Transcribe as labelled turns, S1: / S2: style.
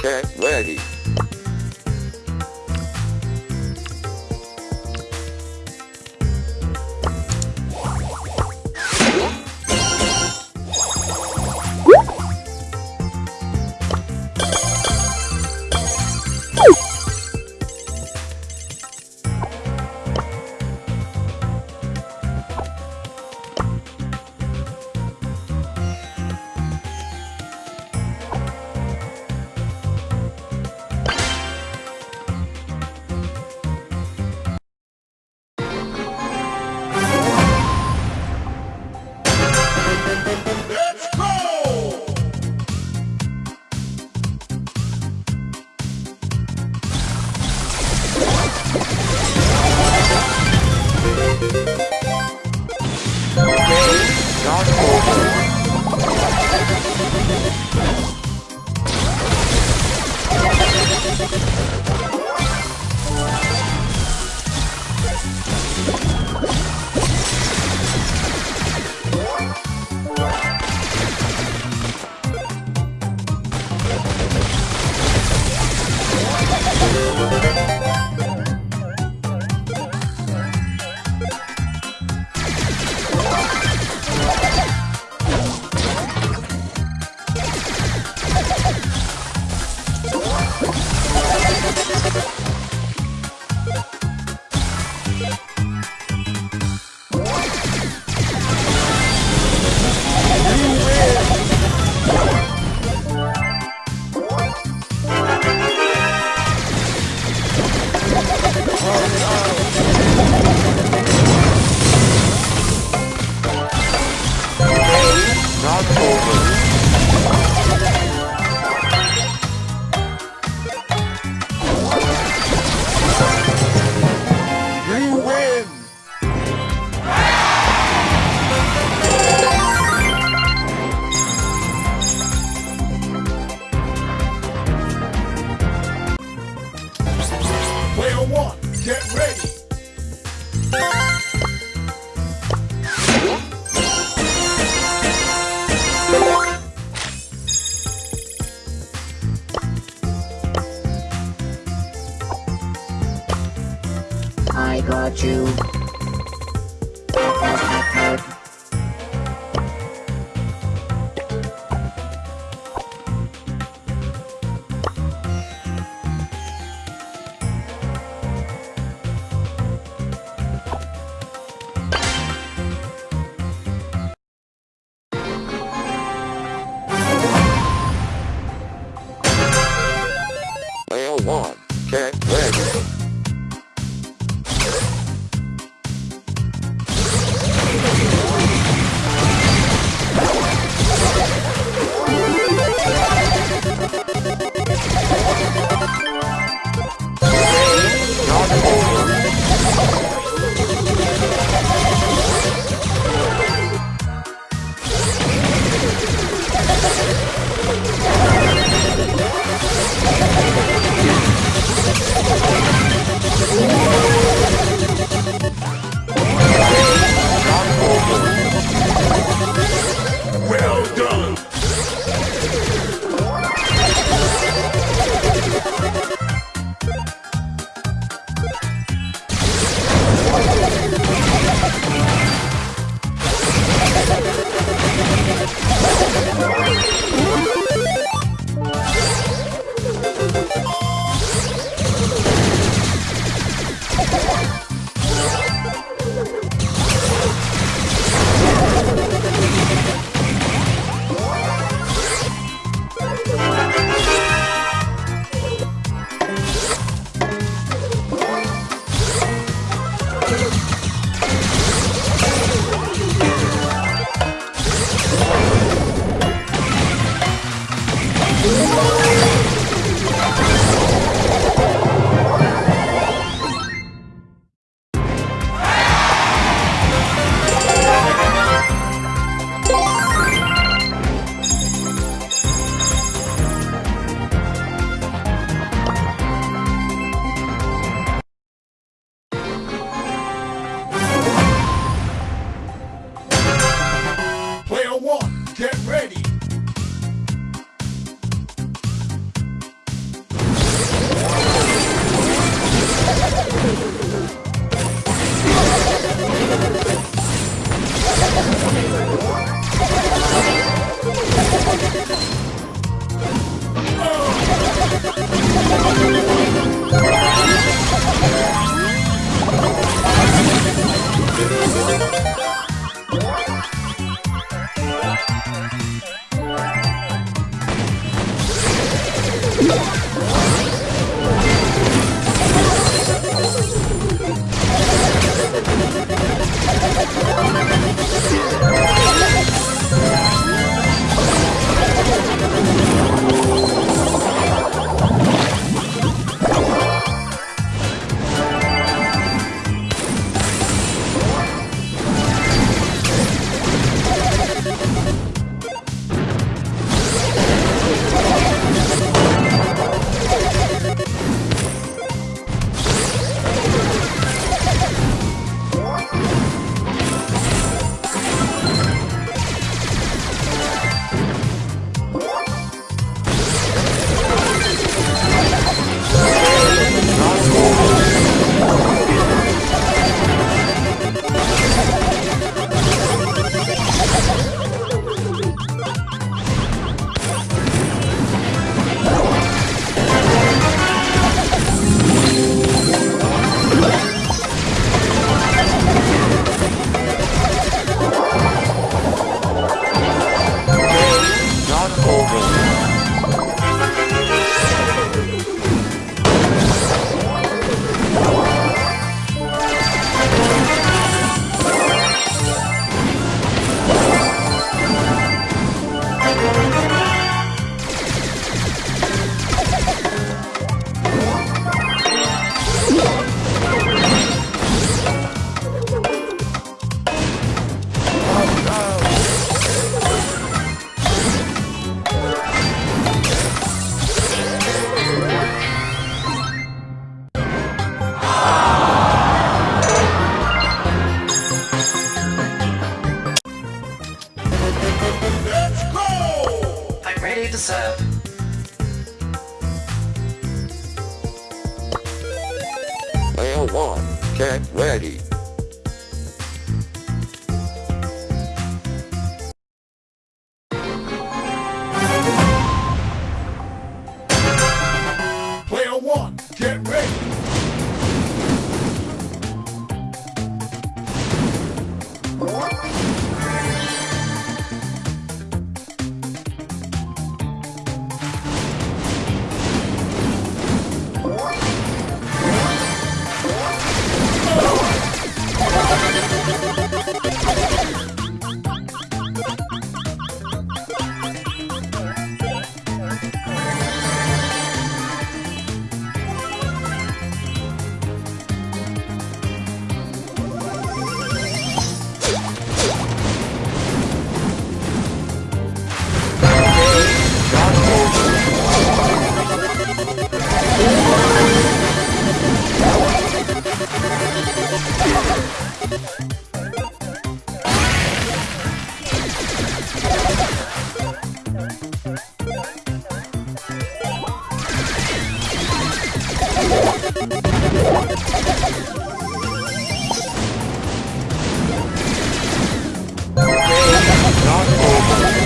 S1: Get ready.
S2: Got you.
S1: cold Not over.